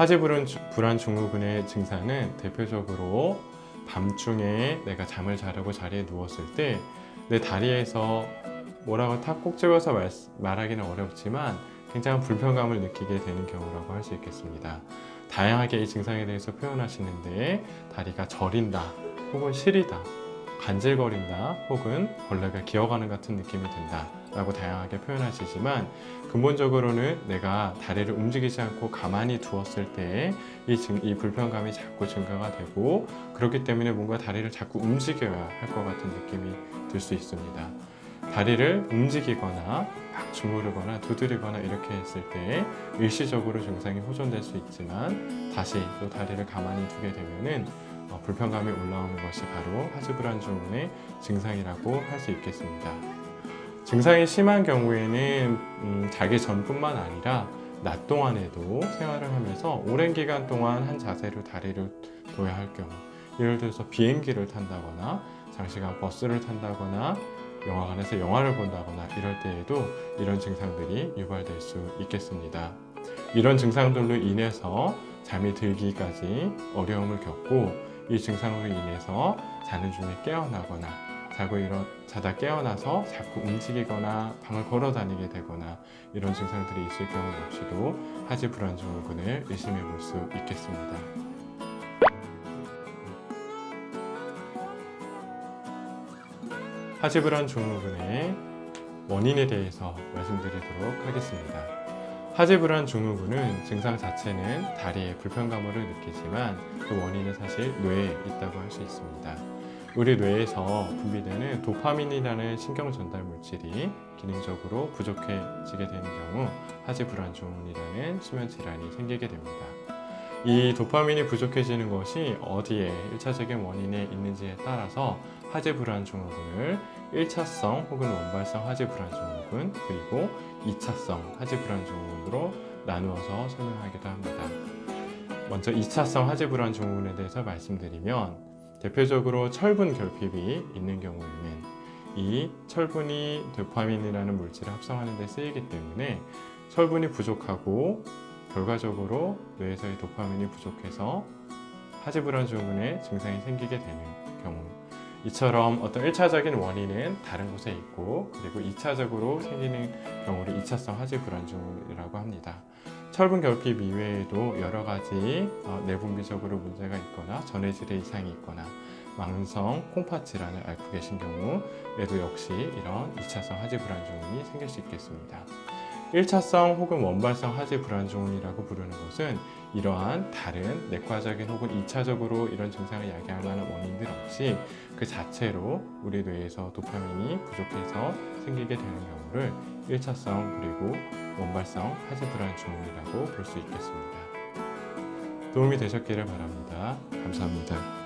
하지 불안, 불안 증후군의 증상은 대표적으로 밤중에 내가 잠을 자려고 자리에 누웠을 때 내 다리에서 뭐라고 탁꼭 집어서 말, 말하기는 어렵지만 굉장한 불편감을 느끼게 되는 경우라고 할 수 있겠습니다. 다양하게 이 증상에 대해서 표현하시는데 다리가 저린다 혹은 시리다 간질거린다 혹은 벌레가 기어가는 같은 느낌이 든다 라고 다양하게 표현하시지만 근본적으로는 내가 다리를 움직이지 않고 가만히 두었을 때이이 불편감이 자꾸 증가가 되고 그렇기 때문에 뭔가 다리를 자꾸 움직여야 할 것 같은 느낌이 들 수 있습니다. 다리를 움직이거나 막 주무르거나 두드리거나 이렇게 했을 때 일시적으로 증상이 호전될 수 있지만 다시 또 다리를 가만히 두게 되면은 어, 불편감이 올라오는 것이 바로 하지불안 증후군의 증상이라고 할 수 있겠습니다. 증상이 심한 경우에는 음, 자기 전뿐만 아니라 낮 동안에도 생활을 하면서 오랜 기간 동안 한 자세로 다리를 둬야 할 경우 예를 들어서 비행기를 탄다거나 장시간 버스를 탄다거나 영화관에서 영화를 본다거나 이럴 때에도 이런 증상들이 유발될 수 있겠습니다. 이런 증상들로 인해서 잠이 들기까지 어려움을 겪고 이 증상으로 인해서 자는 중에 깨어나거나 자고 일어 자다 깨어나서 자꾸 움직이거나 방을 걸어 다니게 되거나 이런 증상들이 있을 경우 역시도 하지 불안 증후군을 의심해 볼 수 있겠습니다. 하지 불안 증후군의 원인에 대해서 말씀드리도록 하겠습니다. 하지 불안 증후군은 증상 자체는 다리에 불편감을 느끼지만 그 원인은 사실 뇌에 있다고 할 수 있습니다. 우리 뇌에서 분비되는 도파민이라는 신경 전달 물질이 기능적으로 부족해지게 되는 경우 하지 불안 증후군이라는 수면 질환이 생기게 됩니다. 이 도파민이 부족해지는 것이 어디에 1차적인 원인에 있는지에 따라서 하지 불안 증후군을 1차성 혹은 원발성 하지 불안 증후군 그리고 2차성 하지 불안 증후군으로 나누어서 설명하기도 합니다. 먼저 2차성 하지 불안 증후군에 대해서 말씀드리면 대표적으로 철분 결핍이 있는 경우에는 이 철분이 도파민이라는 물질을 합성하는 데 쓰이기 때문에 철분이 부족하고 결과적으로 뇌에서의 도파민이 부족해서 하지불안 증후군의 증상이 생기게 되는 이처럼 어떤 1차적인 원인은 다른 곳에 있고 그리고 2차적으로 생기는 경우를 2차성 하지 불안 증후군이라고 합니다. 철분 결핍 이외에도 여러 가지 어, 내분비적으로 문제가 있거나 전해질에 이상이 있거나 망성 콩팥 질환을 앓고 계신 경우에도 역시 이런 2차성 하지 불안 증후군이 생길 수 있겠습니다. 1차성 혹은 원발성 하지 불안 증후군이라고 부르는 것은 이러한 다른 내과적인 혹은 2차적으로 이런 증상을 야기할 만한 원인들 없이 그 자체로 우리 뇌에서 도파민이 부족해서 생기게 되는 경우를 1차성 그리고 원발성 하지 불안 증후군이라고 볼 수 있겠습니다. 도움이 되셨기를 바랍니다. 감사합니다.